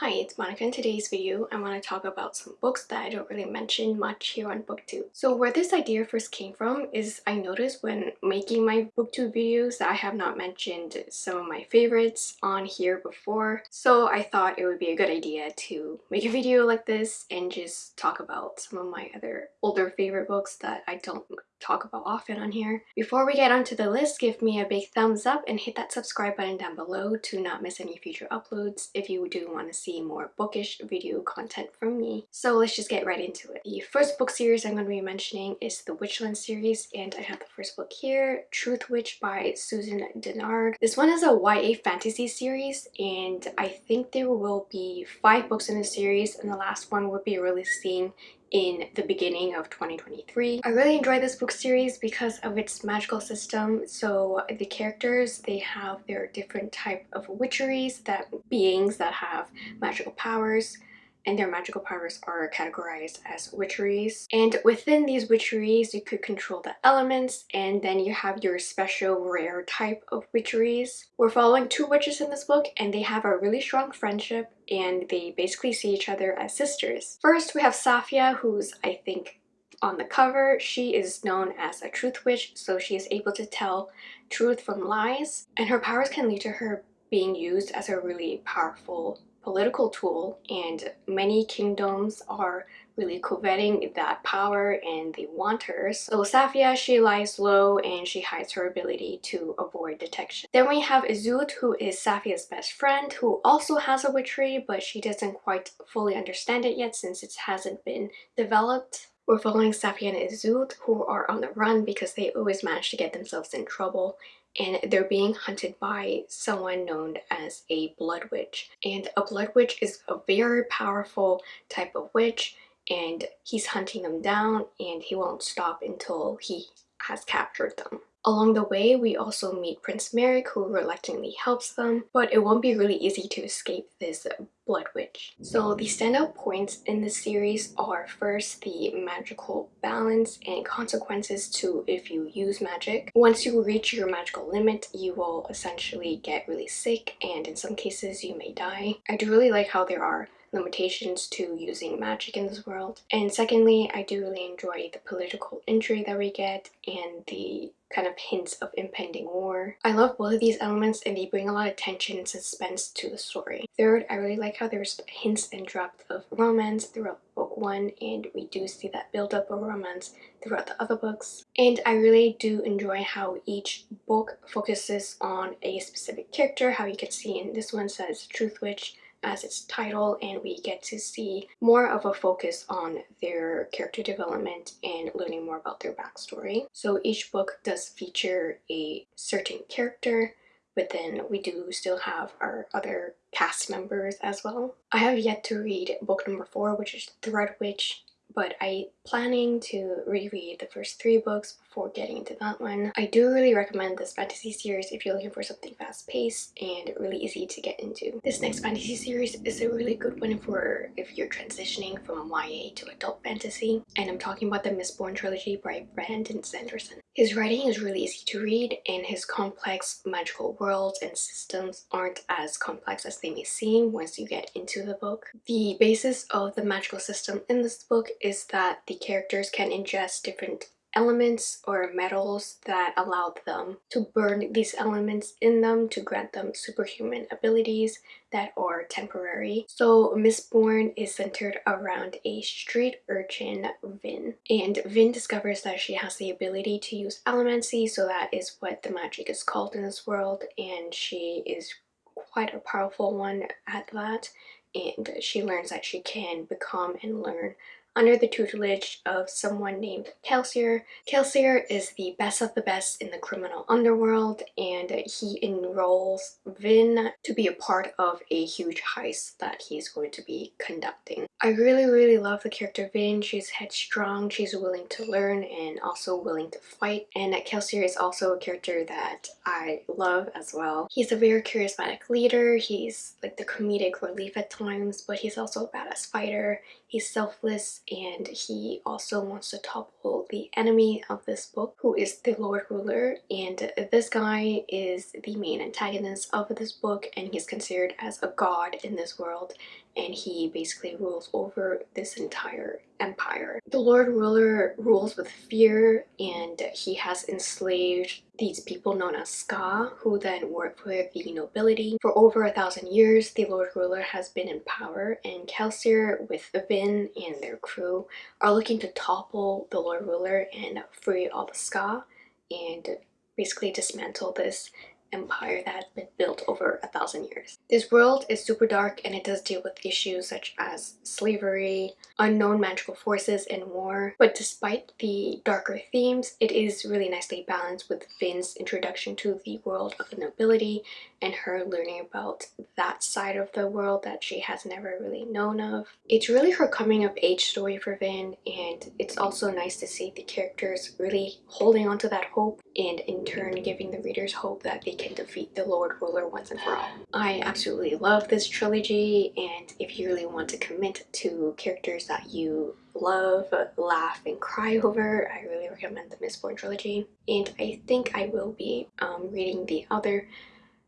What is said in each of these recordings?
Hi, it's Monica. In today's video, I want to talk about some books that I don't really mention much here on booktube. So where this idea first came from is I noticed when making my booktube videos that I have not mentioned some of my favorites on here before. So I thought it would be a good idea to make a video like this and just talk about some of my other older favorite books that I don't talk about often on here. Before we get onto the list, give me a big thumbs up and hit that subscribe button down below to not miss any future uploads if you do want to see more bookish video content from me. So let's just get right into it. The first book series I'm going to be mentioning is the Witchland series and I have the first book here, Truth Witch by Susan Dennard. This one is a YA fantasy series and I think there will be five books in the series and the last one will be releasing in the beginning of 2023. I really enjoy this book series because of its magical system. So the characters, they have their different type of witcheries, that beings that have magical powers and their magical powers are categorized as witcheries. And within these witcheries, you could control the elements and then you have your special rare type of witcheries. We're following two witches in this book and they have a really strong friendship and they basically see each other as sisters. First, we have Safia, who's, I think, on the cover, she is known as a truth witch, so she is able to tell truth from lies, and her powers can lead to her being used as a really powerful political tool and many kingdoms are really coveting that power and they want her. So Safia, she lies low and she hides her ability to avoid detection. Then we have Iseult, who is Safia's best friend, who also has a witchery, but she doesn't quite fully understand it yet since it hasn't been developed. We're following Safia and Iseult, who are on the run because they always manage to get themselves in trouble and they're being hunted by someone known as a blood witch. And a blood witch is a very powerful type of witch and he's hunting them down and he won't stop until he has captured them. Along the way, we also meet Prince Merrick who reluctantly helps them, but it won't be really easy to escape this Blood Witch. So the standout points in the series are first the magical balance and consequences to if you use magic. Once you reach your magical limit, you will essentially get really sick and in some cases you may die. I do really like how there are limitations to using magic in this world. And secondly, I do really enjoy the political intrigue that we get and the kind of hints of impending war. I love both of these elements and they bring a lot of tension and suspense to the story. Third, I really like how there's hints and drops of romance throughout book one and we do see that build up of romance throughout the other books. And I really do enjoy how each book focuses on a specific character, how you can see in this one says Truth Witch, as its title and we get to see more of a focus on their character development and learning more about their backstory. So each book does feature a certain character but then we do still have our other cast members as well. I have yet to read book number four which is Thread Witch but I planning to reread the first three books before getting into that one. I do really recommend this fantasy series if you're looking for something fast-paced and really easy to get into. This next fantasy series is a really good one for if you're transitioning from YA to adult fantasy and I'm talking about the Mistborn trilogy by Brandon Sanderson. His writing is really easy to read and his complex magical worlds and systems aren't as complex as they may seem once you get into the book. The basis of the magical system in this book is that the characters can ingest different elements or metals that allowed them to burn these elements in them to grant them superhuman abilities that are temporary. So Mistborn is centered around a street urchin, Vin. And Vin discovers that she has the ability to use allomancy, so that is what the magic is called in this world, and she is quite a powerful one at that. And she learns that she can become and learn under the tutelage of someone named Kelsier. Kelsier is the best of the best in the criminal underworld and he enrolls Vin to be a part of a huge heist that he's going to be conducting. I really really love the character Vin. She's headstrong, she's willing to learn and also willing to fight and Kelsier is also a character that I love as well. He's a very charismatic leader, he's like the comedic relief at times but he's also a badass fighter. He's selfless and he also wants to topple the enemy of this book who is the Lord Ruler. And this guy is the main antagonist of this book and he's considered as a god in this world and he basically rules over this entire empire. The Lord Ruler rules with fear and he has enslaved these people known as Skaa who then work for the nobility. For over a thousand years the Lord Ruler has been in power and Kelsier with Vin and their crew are looking to topple the Lord Ruler and free all the Skaa and basically dismantle this empire that has been built over a thousand years. This world is super dark and it does deal with issues such as slavery, unknown magical forces, and war. But despite the darker themes, it is really nicely balanced with Vin's introduction to the world of the nobility and her learning about that side of the world that she has never really known of. It's really her coming of age story for Vin and it's also nice to see the characters really holding on to that hope and in turn giving the readers hope that they can defeat the Lord Ruler once and for all. I absolutely love this trilogy and if you really want to commit to characters that you love, laugh, and cry over, I really recommend the Mistborn trilogy. And I think I will be um, reading the other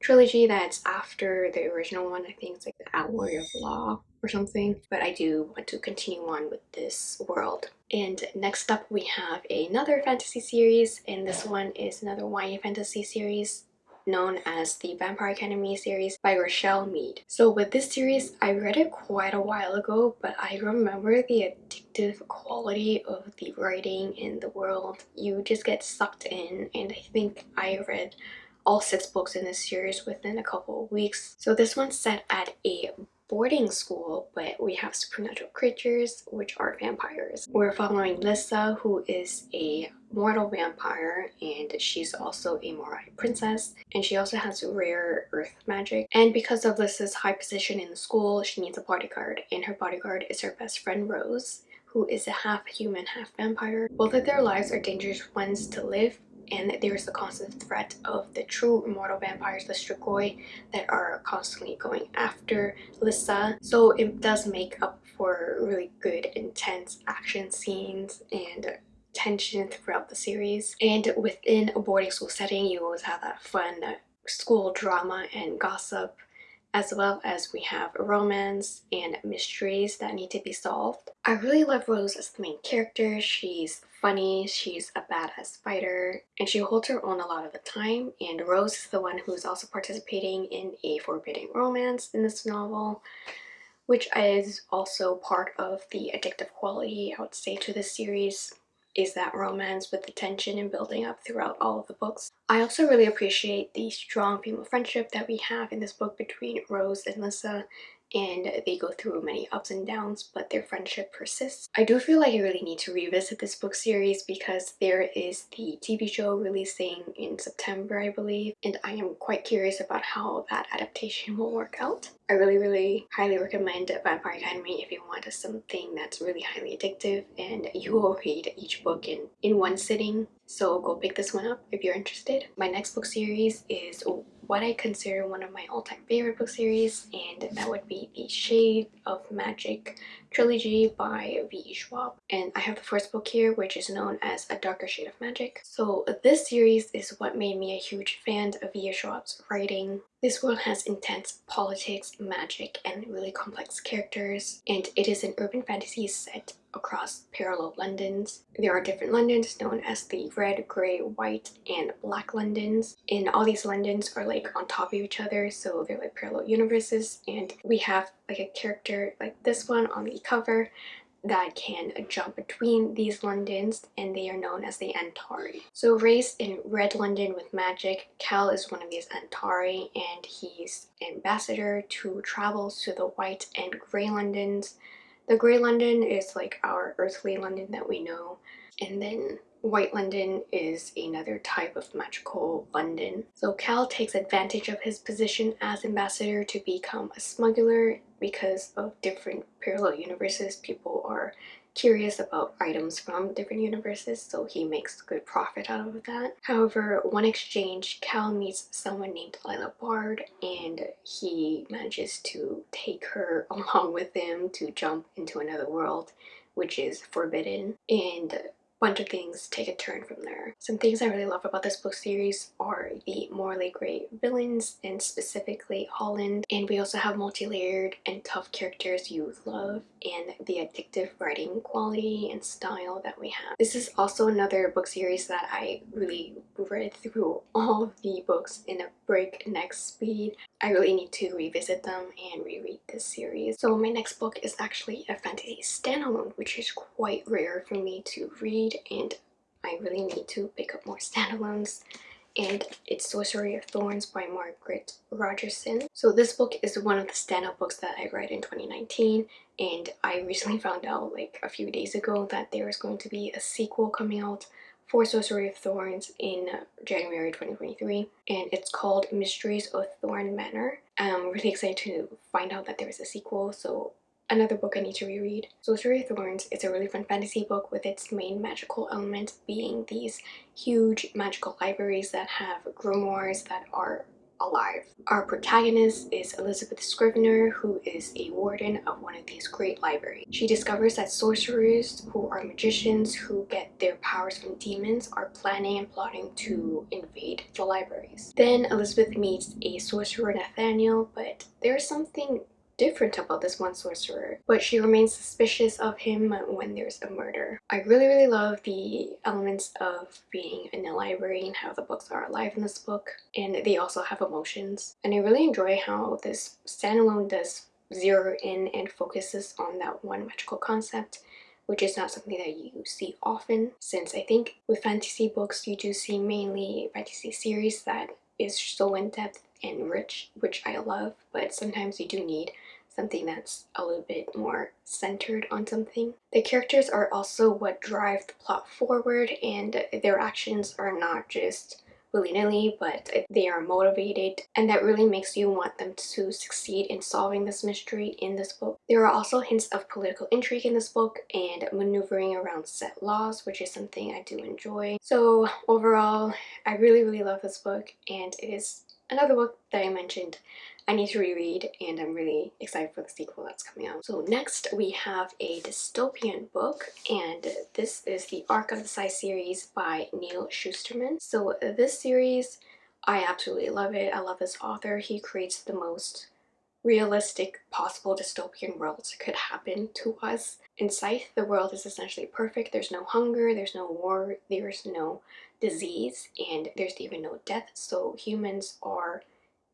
trilogy that's after the original one. I think it's like the Alloy of Law or something. But I do want to continue on with this world. And next up we have another fantasy series and this one is another YA fantasy series known as the Vampire Academy series by Richelle Mead. So with this series, I read it quite a while ago, but I remember the addictive quality of the writing in the world. You just get sucked in and I think I read all six books in this series within a couple of weeks. So this one's set at a boarding school, but we have supernatural creatures, which are vampires. We're following Lissa, who is a mortal vampire, and she's also a Moroi princess, and she also has rare earth magic. And because of Lissa's high position in the school, she needs a bodyguard, and her bodyguard is her best friend Rose, who is a half human, half vampire. Both of their lives are dangerous ones to live, and there's the constant threat of the true immortal vampires, the Strigoi, that are constantly going after Lissa. So it does make up for really good intense action scenes and tension throughout the series. And within a boarding school setting, you always have that fun school drama and gossip as well as we have romance and mysteries that need to be solved. I really love Rose as the main character. She's funny, she's a badass fighter, and she holds her own a lot of the time. And Rose is the one who's also participating in a forbidden romance in this novel, which is also part of the addictive quality, I would say, to this series is that romance with the tension and building up throughout all of the books. I also really appreciate the strong female friendship that we have in this book between Rose and Lissa and they go through many ups and downs but their friendship persists. I do feel like I really need to revisit this book series because there is the TV show releasing in September I believe and I am quite curious about how that adaptation will work out. I really really highly recommend Vampire Academy if you want something that's really highly addictive and you will read each book in, in one sitting so go pick this one up if you're interested. My next book series is what I consider one of my all-time favorite book series and that would be the Shade of Magic trilogy by V.E. Schwab and I have the first book here which is known as A Darker Shade of Magic. So this series is what made me a huge fan of V.E. Schwab's writing. This world has intense politics, magic, and really complex characters and it is an urban fantasy set across parallel Londons. There are different Londons known as the red, grey, white, and black Londons. And all these Londons are like on top of each other so they're like parallel universes and we have like a character like this one on the cover that can jump between these Londons and they are known as the Antari. So raised in Red London with magic, Kell is one of these Antari and he's ambassador to travels to the White and Grey Londons the grey London is like our earthly London that we know and then White London is another type of magical London. So Kell takes advantage of his position as ambassador to become a smuggler because of different parallel universes. People are curious about items from different universes so he makes good profit out of that. However, one exchange, Kell meets someone named Lila Bard and he manages to take her along with him to jump into another world which is forbidden and bunch of things take a turn from there. Some things I really love about this book series are the morally great villains and specifically Holland and we also have multi-layered and tough characters you love and the addictive writing quality and style that we have. This is also another book series that I really read through all of the books in a breakneck speed. I really need to revisit them and reread this series. So my next book is actually a fantasy standalone which is quite rare for me to read and I really need to pick up more standalones and it's Sorcery of Thorns by Margaret Rogerson. So this book is one of the standout books that I read in 2019 and I recently found out like a few days ago that there is going to be a sequel coming out for Sorcery of Thorns in January 2023 and it's called Mysteries of Thorn Manor. I'm really excited to find out that there is a sequel so another book I need to reread. Sorcery of Thorns is a really fun fantasy book with its main magical element being these huge magical libraries that have grimoires that are alive. Our protagonist is Elizabeth Scrivener, who is a warden of one of these great libraries. She discovers that sorcerers, who are magicians who get their powers from demons, are planning and plotting to invade the libraries. Then Elizabeth meets a sorcerer Nathaniel, but there's something different about this one sorcerer, but she remains suspicious of him when there's a murder. I really, really love the elements of being in a library and how the books are alive in this book, and they also have emotions. And I really enjoy how this standalone does zero in and focuses on that one magical concept which is not something that you see often since I think with fantasy books you do see mainly fantasy series that is so in-depth and rich which I love but sometimes you do need something that's a little bit more centered on something. The characters are also what drive the plot forward and their actions are not just willy-nilly but they are motivated and that really makes you want them to succeed in solving this mystery in this book. There are also hints of political intrigue in this book and maneuvering around set laws which is something I do enjoy. So overall I really really love this book and it is another book that I mentioned I need to reread and I'm really excited for the sequel that's coming out. So next we have a dystopian book and this is the Arc of the Scythe series by Neal Shusterman. So this series, I absolutely love it. I love this author. He creates the most realistic possible dystopian worlds could happen to us. In Scythe, the world is essentially perfect. There's no hunger, there's no war, there's no disease, and there's even no death. So humans are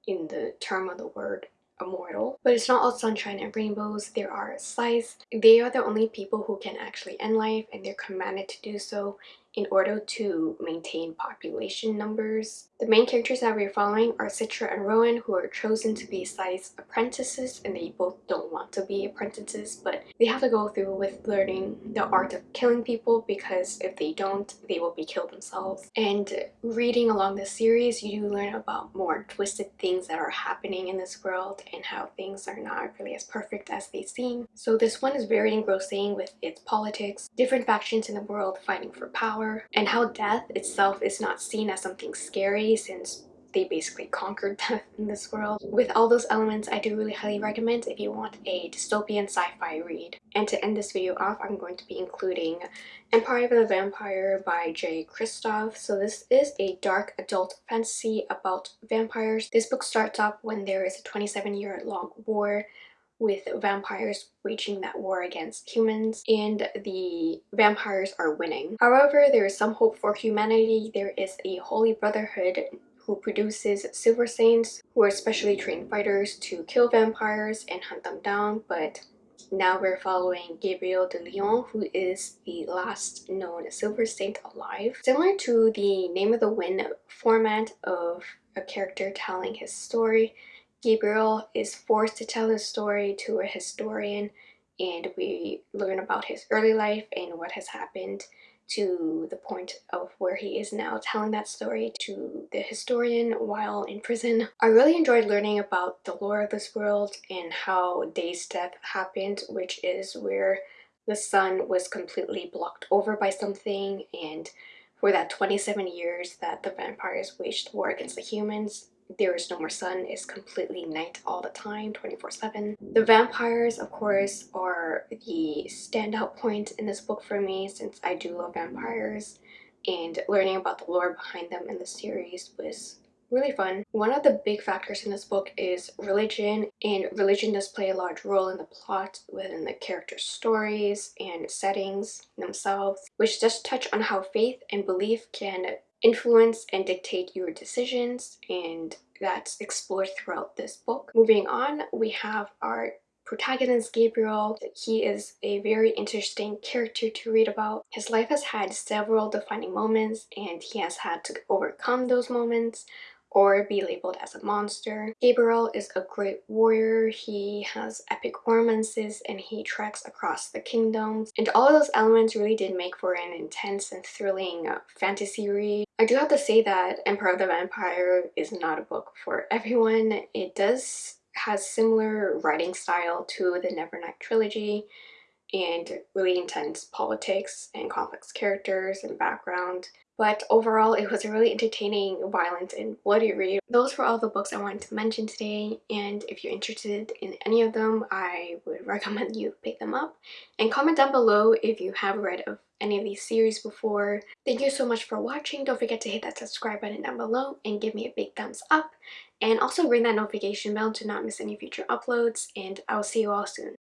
in the term of the word immortal. But it's not all sunshine and rainbows. There are scythes. They are the only people who can actually end life and they're commanded to do so in order to maintain population numbers. The main characters that we're following are Citra and Rowan who are chosen to be Scythe's apprentices and they both don't want to be apprentices but they have to go through with learning the art of killing people because if they don't they will be killed themselves. And reading along the series you do learn about more twisted things that are happening in this world and how things are not really as perfect as they seem. So this one is very engrossing with its politics, different factions in the world fighting for power, power and how death itself is not seen as something scary since they basically conquered death in this world. With all those elements, I do really highly recommend if you want a dystopian sci-fi read. And to end this video off, I'm going to be including Empire of the Vampire by Jay Kristoff. So this is a dark adult fantasy about vampires. This book starts off when there is a 27 year long war with vampires waging that war against humans and the vampires are winning. However, there is some hope for humanity. There is a holy brotherhood who produces Silver Saints who are specially trained fighters to kill vampires and hunt them down but now we're following Gabriel de León, who is the last known Silver Saint alive. Similar to the Name of the Wind format of a character telling his story, Gabriel is forced to tell his story to a historian and we learn about his early life and what has happened to the point of where he is now telling that story to the historian while in prison. I really enjoyed learning about the lore of this world and how Day's death happened which is where the sun was completely blocked over by something and for that 27 years that the vampires waged war against the humans There Is No More Sun it's completely night all the time, 24-7. The vampires, of course, are the standout point in this book for me since I do love vampires and learning about the lore behind them in the series was really fun. One of the big factors in this book is religion and religion does play a large role in the plot within the characters' stories and settings themselves which does touch on how faith and belief can influence and dictate your decisions and that's explored throughout this book. Moving on, we have our protagonist Gabriel. He is a very interesting character to read about. His life has had several defining moments and he has had to overcome those moments or be labeled as a monster. Gabriel is a great warrior, he has epic romances and he treks across the kingdoms and all those elements really did make for an intense and thrilling uh, fantasy read. I do have to say that Empire of the Vampire is not a book for everyone. It does has similar writing style to the Nevernight trilogy and really intense politics and complex characters and background but overall it was a really entertaining, violent, and bloody read. Those were all the books I wanted to mention today and if you're interested in any of them I would recommend you pick them up and comment down below if you have read of any of these series before. Thank you so much for watching. Don't forget to hit that subscribe button down below and give me a big thumbs up and also ring that notification bell to not miss any future uploads and I'll see you all soon.